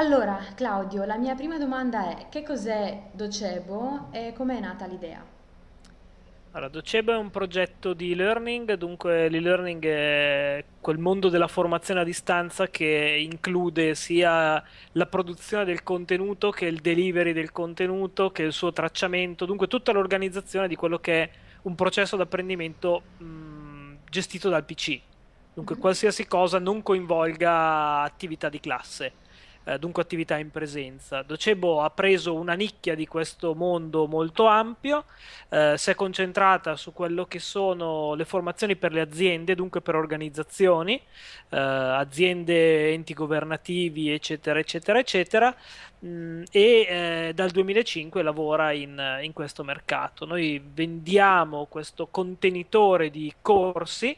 Allora, Claudio, la mia prima domanda è che cos'è Docebo e com'è nata l'idea? Allora, Docebo è un progetto di e-learning, dunque l'e-learning è quel mondo della formazione a distanza che include sia la produzione del contenuto che il delivery del contenuto, che il suo tracciamento, dunque tutta l'organizzazione di quello che è un processo d'apprendimento mh, gestito dal PC. Dunque Mhm. qualsiasi cosa non coinvolga attività di classe eh, dunque attività in presenza. Docebo ha preso una nicchia di questo mondo molto ampio, eh, si è concentrata su quello che sono le formazioni per le aziende, dunque per organizzazioni, eh, aziende, enti governativi, eccetera, eccetera, eccetera, mh, e eh, dal 2005 lavora in, in questo mercato. Noi vendiamo questo contenitore di corsi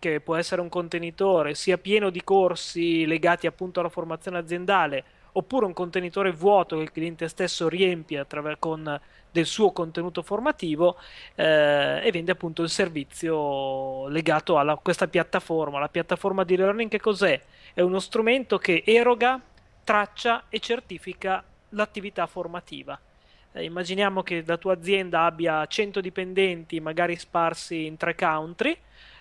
che può essere un contenitore sia pieno di corsi legati appunto alla formazione aziendale, oppure un contenitore vuoto che il cliente stesso riempie con del suo contenuto formativo eh, e vende appunto il servizio legato a questa piattaforma. La piattaforma di learning che cos'è? È uno strumento che eroga, traccia e certifica l'attività formativa. Eh, immaginiamo che la tua azienda abbia 100 dipendenti, magari sparsi in tre country,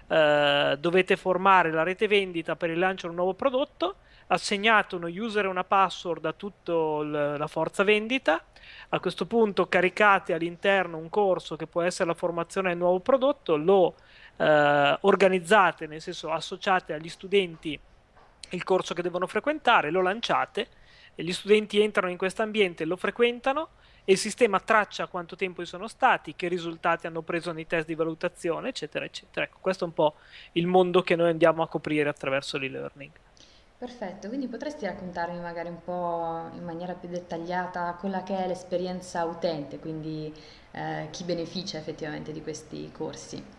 eh, dovete formare la rete vendita per il lancio di un nuovo prodotto, assegnate uno user e una password a tutta la forza vendita, a questo punto caricate all'interno un corso che può essere la formazione del nuovo prodotto, lo eh, organizzate, nel senso associate agli studenti il corso che devono frequentare, lo lanciate, e gli studenti entrano in questo ambiente, lo frequentano, e il sistema traccia quanto tempo sono stati, che risultati hanno preso nei test di valutazione, eccetera, eccetera. Ecco, questo è un po' il mondo che noi andiamo a coprire attraverso l'e-learning. Perfetto, quindi potresti raccontarmi magari un po' in maniera più dettagliata quella che è l'esperienza utente, quindi eh, chi beneficia effettivamente di questi corsi.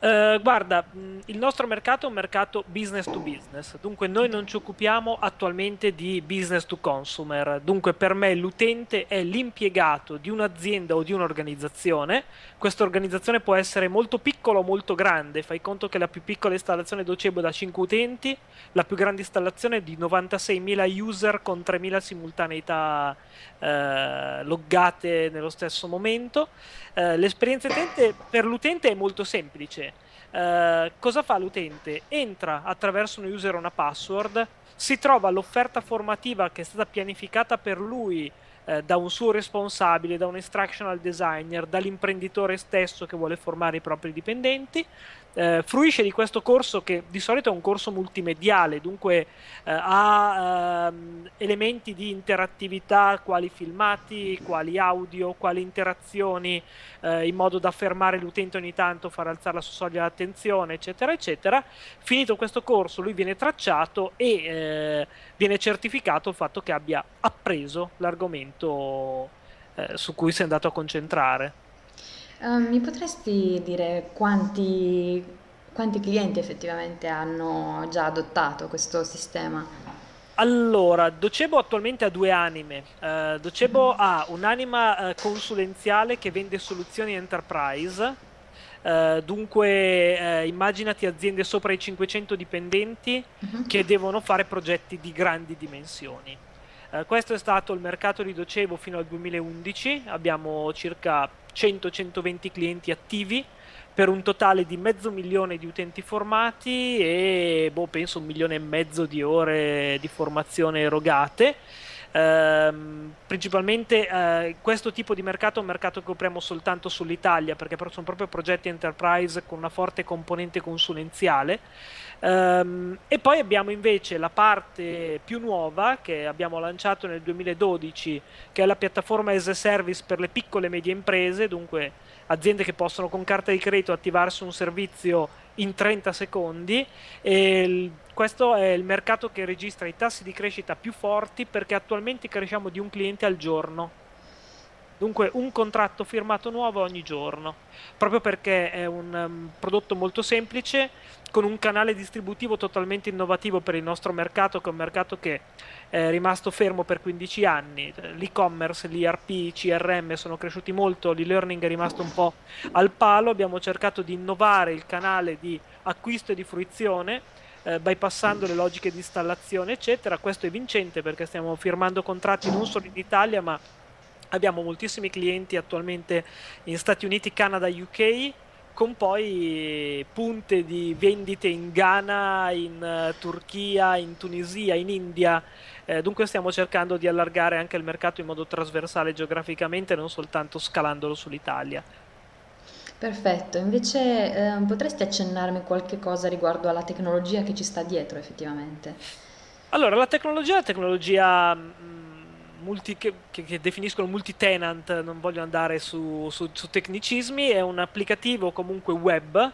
Eh, guarda, mh, il nostro mercato è un mercato business to business, dunque noi non ci occupiamo attualmente di business to consumer, dunque per me l'utente è l'impiegato di un'azienda o di un'organizzazione, questa organizzazione può essere molto piccola o molto grande, fai conto che la più piccola installazione Docebo da 5 utenti, la più grande installazione è di 96.000 user con 3.000 simultaneità eh, loggate nello stesso momento. Eh, l'esperienza utente per l'utente è molto semplice. Eh, cosa fa l'utente? Entra attraverso un user e una password, si trova l'offerta formativa che è stata pianificata per lui eh, da un suo responsabile, da un instructional designer, dall'imprenditore stesso che vuole formare i propri dipendenti. Eh, fruisce di questo corso che di solito è un corso multimediale, dunque eh, ha ehm, elementi di interattività quali filmati, quali audio, quali interazioni eh, in modo da fermare l'utente ogni tanto, far alzare la sua soglia d'attenzione, eccetera, eccetera. Finito questo corso, lui viene tracciato e eh, viene certificato il fatto che abbia appreso l'argomento eh, su cui si è andato a concentrare. Eh, mi potresti dire quanti, quanti clienti effettivamente hanno già adottato questo sistema? Allora, Docebo attualmente ha due anime. Eh, Docebo ha un'anima eh, consulenziale che vende soluzioni enterprise. Eh, dunque, immaginati aziende sopra i 500 dipendenti Mhm. che devono fare progetti di grandi dimensioni. Eh, questo è stato il mercato di Docebo fino al 2011. Abbiamo circa 100-120 clienti attivi per un totale di mezzo milione di utenti formati e boh, penso un milione e mezzo di ore di formazione erogate. Ehm, principalmente eh, questo tipo di mercato è un mercato che copriamo soltanto sull'Italia perché sono proprio progetti enterprise con una forte componente consulenziale. Ehm, e poi abbiamo invece la parte più nuova che abbiamo lanciato nel 2012, che è la piattaforma as a service per le piccole e medie imprese, dunque aziende che possono con carta di credito attivarsi un servizio in 30 secondi e il- questo è il mercato che registra i tassi di crescita più forti perché attualmente cresciamo di un cliente al giorno. Dunque un contratto firmato nuovo ogni giorno, proprio perché è un um, prodotto molto semplice, con un canale distributivo totalmente innovativo per il nostro mercato, che è un mercato che è rimasto fermo per 15 anni. L'e-commerce, l'ERP, i CRM sono cresciuti molto, l'e-learning è rimasto un po' al palo. Abbiamo cercato di innovare il canale di acquisto e di fruizione eh, bypassando le logiche di installazione, eccetera. Questo è vincente perché stiamo firmando contratti non solo in Italia, ma abbiamo moltissimi clienti attualmente in Stati Uniti, Canada, UK con poi punte di vendite in Ghana, in uh, Turchia, in Tunisia, in India. Eh, dunque stiamo cercando di allargare anche il mercato in modo trasversale geograficamente, non soltanto scalandolo sull'Italia. Perfetto, invece eh, potresti accennarmi qualche cosa riguardo alla tecnologia che ci sta dietro effettivamente? Allora, la tecnologia è la tecnologia mm, multi, che, che, definiscono multi-tenant, non voglio andare su, su, su tecnicismi, è un applicativo comunque web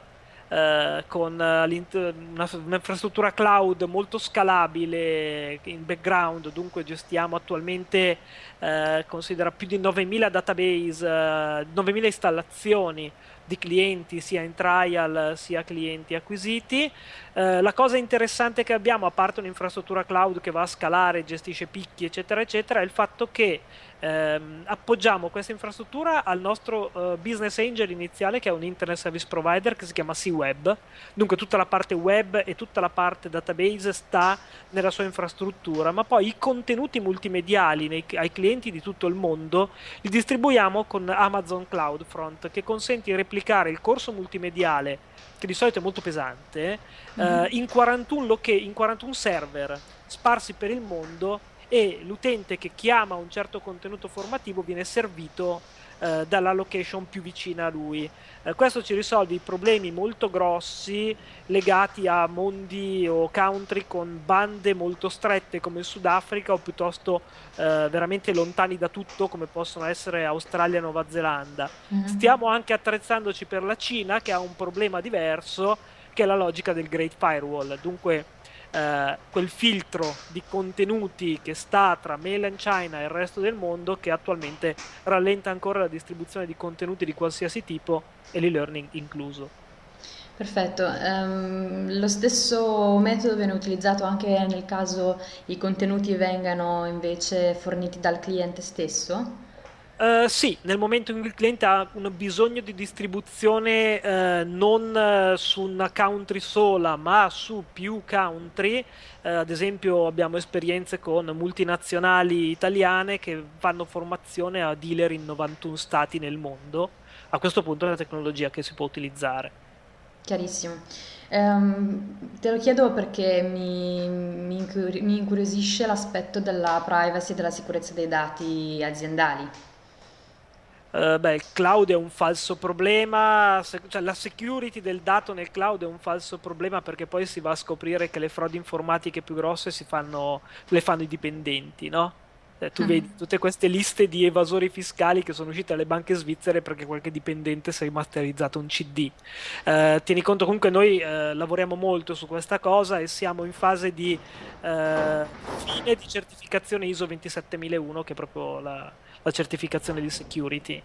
eh, con una, un'infrastruttura cloud molto scalabile in background, dunque gestiamo attualmente, eh, considera più di 9000 database, eh, 9000 installazioni di clienti sia in trial sia clienti acquisiti. Eh, la cosa interessante che abbiamo, a parte un'infrastruttura cloud che va a scalare, gestisce picchi, eccetera, eccetera, è il fatto che ehm, appoggiamo questa infrastruttura al nostro uh, business angel iniziale che è un internet service provider che si chiama C-Web. Dunque tutta la parte web e tutta la parte database sta nella sua infrastruttura, ma poi i contenuti multimediali nei, ai clienti di tutto il mondo li distribuiamo con Amazon CloudFront che consente di replicare il corso multimediale che di solito è molto pesante, mm-hmm. eh, in, 41 loca- in 41 server sparsi per il mondo e l'utente che chiama un certo contenuto formativo viene servito eh, dalla location più vicina a lui. Eh, questo ci risolve i problemi molto grossi legati a mondi o country con bande molto strette come il Sudafrica o piuttosto eh, veramente lontani da tutto come possono essere Australia e Nuova Zelanda. Mm-hmm. Stiamo anche attrezzandoci per la Cina che ha un problema diverso che è la logica del Great Firewall. Dunque eh, quel filtro di contenuti che sta tra mainland China e il resto del mondo che attualmente rallenta ancora la distribuzione di contenuti di qualsiasi tipo e l'e-learning incluso. Perfetto, um, lo stesso metodo viene utilizzato anche nel caso i contenuti vengano invece forniti dal cliente stesso? Uh, sì, nel momento in cui il cliente ha un bisogno di distribuzione uh, non uh, su una country sola, ma su più country, ad esempio abbiamo esperienze con multinazionali italiane che fanno formazione a dealer in 91 stati nel mondo. A questo punto è una tecnologia che si può utilizzare. Chiarissimo. Um, te lo chiedo perché mi, mi, incuriosisce l'aspetto della privacy e della sicurezza dei dati aziendali. Uh, beh, il cloud è un falso problema, se, cioè la security del dato nel cloud è un falso problema perché poi si va a scoprire che le frodi informatiche più grosse si fanno, le fanno i dipendenti, no? Eh, tu mm. vedi tutte queste liste di evasori fiscali che sono uscite dalle banche svizzere perché qualche dipendente si è rimasterizzato un CD. Uh, tieni conto comunque noi uh, lavoriamo molto su questa cosa e siamo in fase di fine di certificazione ISO 27001 che è proprio la la certificazione di security.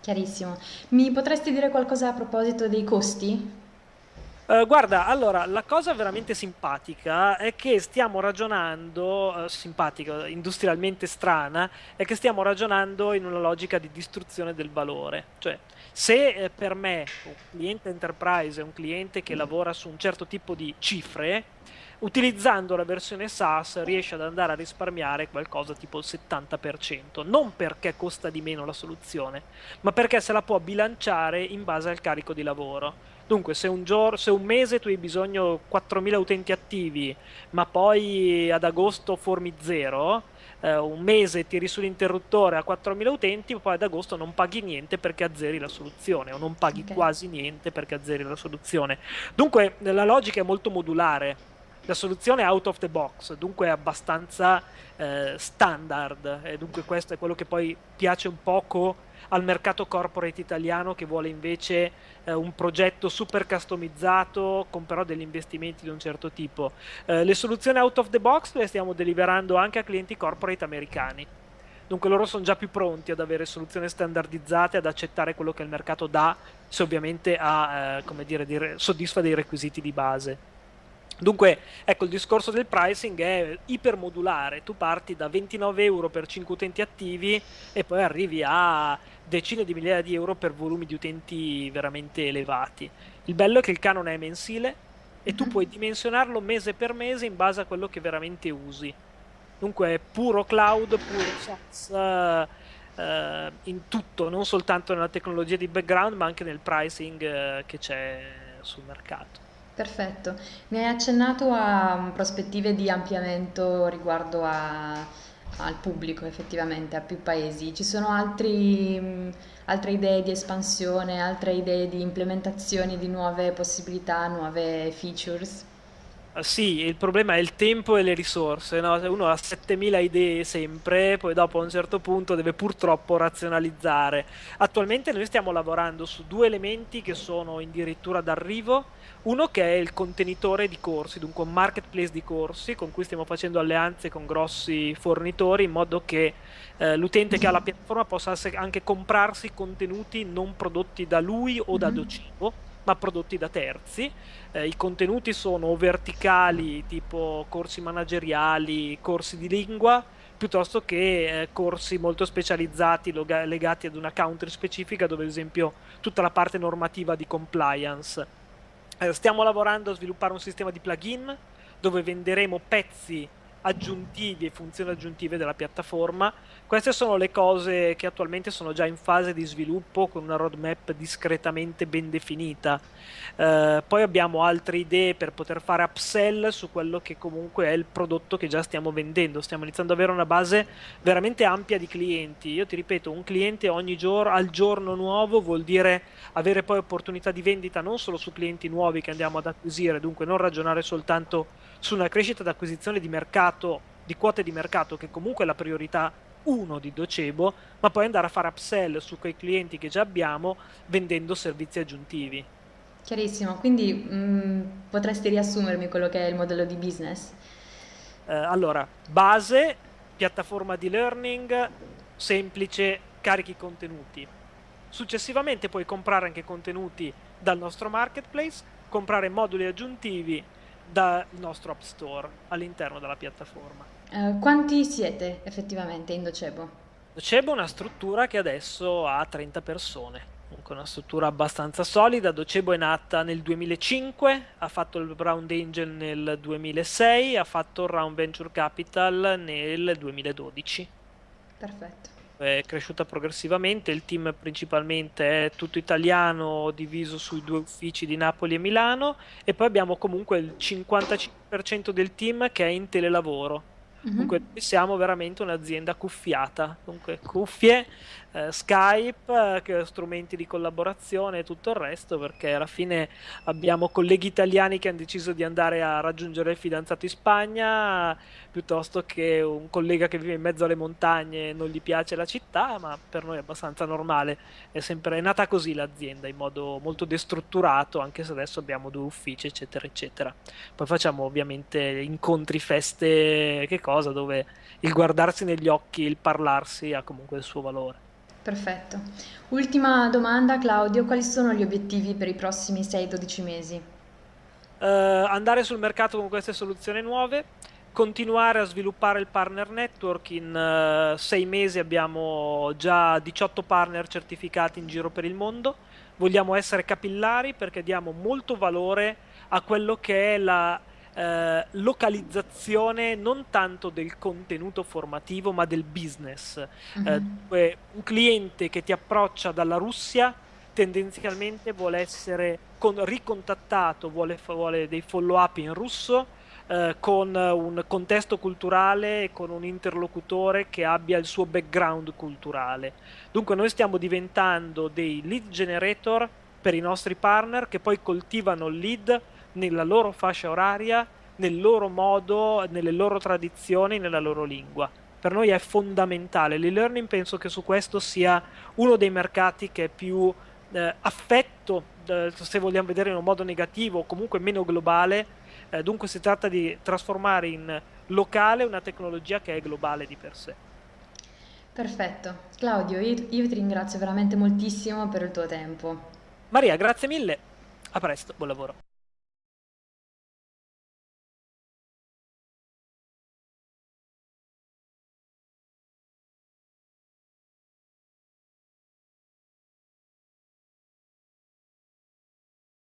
Chiarissimo. Mi potresti dire qualcosa a proposito dei costi? Uh, guarda, allora, la cosa veramente simpatica è che stiamo ragionando, uh, simpatica, industrialmente strana, è che stiamo ragionando in una logica di distruzione del valore. Cioè, se eh, per me un cliente enterprise è un cliente che lavora su un certo tipo di cifre, utilizzando la versione SaaS riesce ad andare a risparmiare qualcosa tipo il 70%, non perché costa di meno la soluzione, ma perché se la può bilanciare in base al carico di lavoro. Dunque, se un, giorno, se un mese tu hai bisogno di 4.000 utenti attivi, ma poi ad agosto formi zero, eh, un mese tiri sull'interruttore a 4.000 utenti, poi ad agosto non paghi niente perché azzeri la soluzione, o non paghi okay. quasi niente perché azzeri la soluzione. Dunque, la logica è molto modulare la soluzione è out of the box, dunque è abbastanza eh, standard e dunque questo è quello che poi piace un poco al mercato corporate italiano che vuole invece eh, un progetto super customizzato con però degli investimenti di un certo tipo. Eh, le soluzioni out of the box le stiamo deliberando anche a clienti corporate americani. Dunque loro sono già più pronti ad avere soluzioni standardizzate, ad accettare quello che il mercato dà, se ovviamente ha, eh, come dire, soddisfa dei requisiti di base. Dunque, ecco, il discorso del pricing è ipermodulare, tu parti da 29 euro per 5 utenti attivi e poi arrivi a decine di migliaia di euro per volumi di utenti veramente elevati. Il bello è che il canone è mensile, e tu Mhm. puoi dimensionarlo mese per mese in base a quello che veramente usi. Dunque è puro cloud, puro SaaS, eh, eh, in tutto, non soltanto nella tecnologia di background, ma anche nel pricing eh, che c'è sul mercato. Perfetto. Mi hai accennato a mm, prospettive di ampliamento riguardo a- al pubblico, effettivamente, a più paesi. Ci sono altri, mm, altre idee di espansione, altre idee di implementazione di nuove possibilità, nuove features? Ah, Sì, il problema è il tempo e le risorse, no? Uno ha 7000 idee sempre, poi dopo a un certo punto deve purtroppo razionalizzare. Attualmente noi stiamo lavorando su due elementi che sono addirittura d'arrivo. Uno che è il contenitore di corsi, dunque un marketplace di corsi con cui stiamo facendo alleanze con grossi fornitori in modo che eh, l'utente che ha la piattaforma possa anche comprarsi contenuti non prodotti da lui o da Mhm. Docebo, ma prodotti da terzi eh, I contenuti sono verticali, tipo corsi manageriali, corsi di lingua, piuttosto che eh, corsi molto specializzati loga- legati ad una country specifica, dove ad esempio tutta la parte normativa di compliance. Eh, stiamo lavorando a sviluppare un sistema di plugin dove venderemo pezzi aggiuntivi e funzioni aggiuntive della piattaforma. Queste sono le cose che attualmente sono già in fase di sviluppo con una roadmap discretamente ben definita. Eh, poi abbiamo altre idee per poter fare upsell su quello che comunque è il prodotto che già stiamo vendendo. Stiamo iniziando ad avere una base veramente ampia di clienti. Io ti ripeto, un cliente ogni giorno al giorno nuovo vuol dire avere poi opportunità di vendita non solo su clienti nuovi che andiamo ad acquisire, dunque non ragionare soltanto su una crescita d'acquisizione di mercato, di quote di mercato, che comunque è la priorità 1 di Docebo, ma poi andare a fare upsell su quei clienti che già abbiamo vendendo servizi aggiuntivi. Chiarissimo, quindi mm, potresti riassumermi quello che è il modello di business? Eh, allora, base, piattaforma di learning, semplice, carichi contenuti. Successivamente puoi comprare anche contenuti dal nostro marketplace, comprare moduli aggiuntivi dal nostro App Store all'interno della piattaforma. Eh, quanti siete effettivamente in Docebo? Docebo è una struttura che adesso ha 30 persone, comunque una struttura abbastanza solida. Docebo è nata nel 2005, ha fatto il Round Angel nel 2006, ha fatto il Round Venture Capital nel 2012. Perfetto. È cresciuta progressivamente, il team principalmente è tutto italiano, diviso sui due uffici di Napoli e Milano, e poi abbiamo comunque il 55% del team che è in telelavoro. Mhm. Comunque noi siamo veramente un'azienda cuffiata, dunque cuffie, eh, Skype, eh, strumenti di collaborazione e tutto il resto, perché alla fine abbiamo colleghi italiani che hanno deciso di andare a raggiungere il fidanzato in Spagna, piuttosto che un collega che vive in mezzo alle montagne e non gli piace la città, ma per noi è abbastanza normale. È sempre è nata così l'azienda, in modo molto destrutturato, anche se adesso abbiamo due uffici, eccetera, eccetera. Poi facciamo ovviamente incontri, feste, che cosa, dove il guardarsi negli occhi, il parlarsi ha comunque il suo valore. Perfetto. Ultima domanda, Claudio, quali sono gli obiettivi per i prossimi 6-12 mesi? Eh, andare sul mercato con queste soluzioni nuove, continuare a sviluppare il partner network. In eh, sei mesi abbiamo già 18 partner certificati in giro per il mondo. Vogliamo essere capillari perché diamo molto valore a quello che è la eh, localizzazione non tanto del contenuto formativo, ma del business. Eh, Mhm. dunque, un cliente che ti approccia dalla Russia tendenzialmente vuole essere con- ricontattato, vuole, vuole dei follow-up in russo, eh, con un contesto culturale e con un interlocutore che abbia il suo background culturale. Dunque noi stiamo diventando dei lead generator per i nostri partner che poi coltivano il lead nella loro fascia oraria, nel loro modo, nelle loro tradizioni, nella loro lingua. Per noi è fondamentale. L'e-learning penso che su questo sia uno dei mercati che è più eh, affetto, eh, se vogliamo vedere in un modo negativo o comunque meno globale. Eh, dunque si tratta di trasformare in locale una tecnologia che è globale di per sé. Perfetto. Claudio, io, io ti ringrazio veramente moltissimo per il tuo tempo. Maria, grazie mille. A presto, buon lavoro.